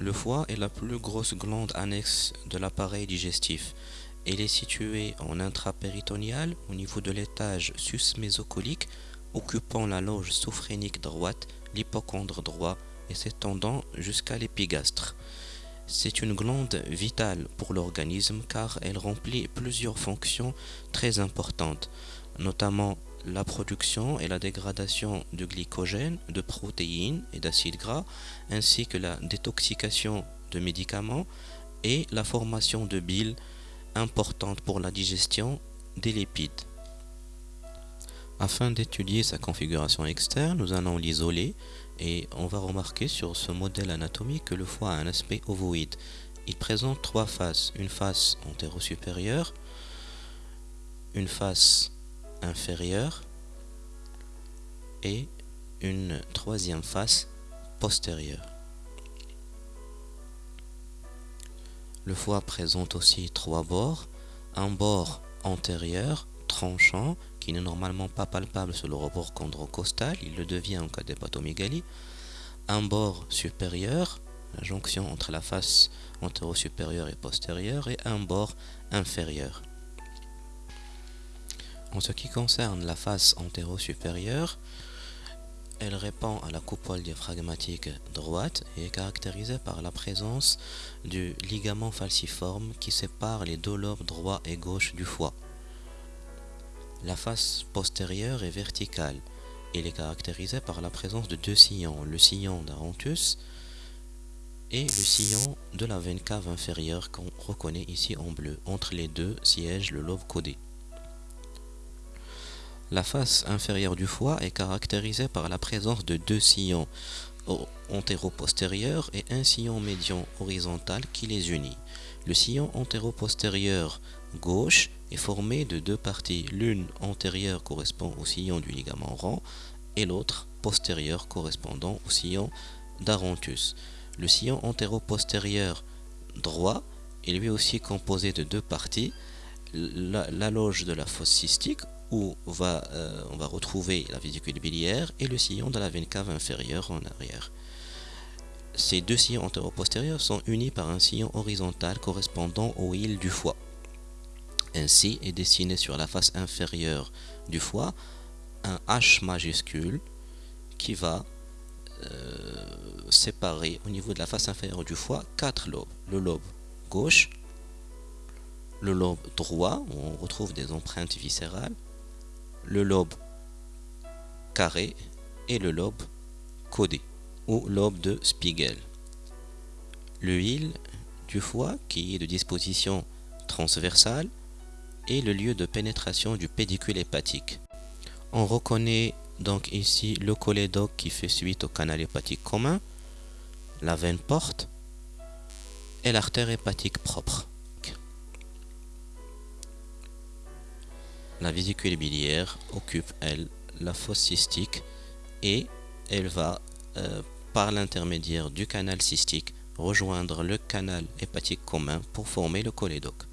Le foie est la plus grosse glande annexe de l'appareil digestif. Elle est située en intrapéritonéal au niveau de l'étage sus-mésocolique occupant la loge sophrénique droite, l'hypochondre droit et s'étendant jusqu'à l'épigastre. C'est une glande vitale pour l'organisme car elle remplit plusieurs fonctions très importantes, notamment la production et la dégradation de glycogène, de protéines et d'acides gras, ainsi que la détoxication de médicaments et la formation de bile importante pour la digestion des lipides. Afin d'étudier sa configuration externe, nous allons l'isoler et on va remarquer sur ce modèle anatomique que le foie a un aspect ovoïde. Il présente trois faces, une face antéro-supérieure, une face inférieure et une troisième face postérieure. Le foie présente aussi trois bords, un bord antérieur tranchant qui n'est normalement pas palpable sur le rebord chondrocostal, il le devient en cas d'hépatomégalie, un bord supérieur, la jonction entre la face antéro-supérieure et postérieure, et un bord inférieur. En ce qui concerne la face antéro-supérieure, elle répond à la coupole diaphragmatique droite et est caractérisée par la présence du ligament falciforme qui sépare les deux lobes droit et gauche du foie. La face postérieure est verticale. Elle est caractérisée par la présence de deux sillons, le sillon d'Arontus et le sillon de la veine cave inférieure qu'on reconnaît ici en bleu. Entre les deux siège le lobe codé. La face inférieure du foie est caractérisée par la présence de deux sillons antéro-postérieurs et un sillon médian horizontal qui les unit. Le sillon antéro-postérieur gauche est formé de deux parties. L'une antérieure correspond au sillon du ligament rond et l'autre postérieure correspondant au sillon d'Arontus. Le sillon antéro-postérieur droit est lui aussi composé de deux parties. La, la loge de la fosse cystique où on va, euh, on va retrouver la vésicule biliaire et le sillon de la veine cave inférieure en arrière. Ces deux sillons antéro-postérieurs sont unis par un sillon horizontal correspondant au île du foie. Ainsi est dessiné sur la face inférieure du foie un H majuscule qui va euh, séparer au niveau de la face inférieure du foie quatre lobes. Le lobe gauche, le lobe droit, où on retrouve des empreintes viscérales, le lobe carré et le lobe codé ou lobe de Spiegel. Le hile du foie qui est de disposition transversale est le lieu de pénétration du pédicule hépatique. On reconnaît donc ici le cholédoque qui fait suite au canal hépatique commun, la veine porte et l'artère hépatique propre. La vésicule biliaire occupe, elle, la fosse cystique et elle va, euh, par l'intermédiaire du canal cystique, rejoindre le canal hépatique commun pour former le cholédoque.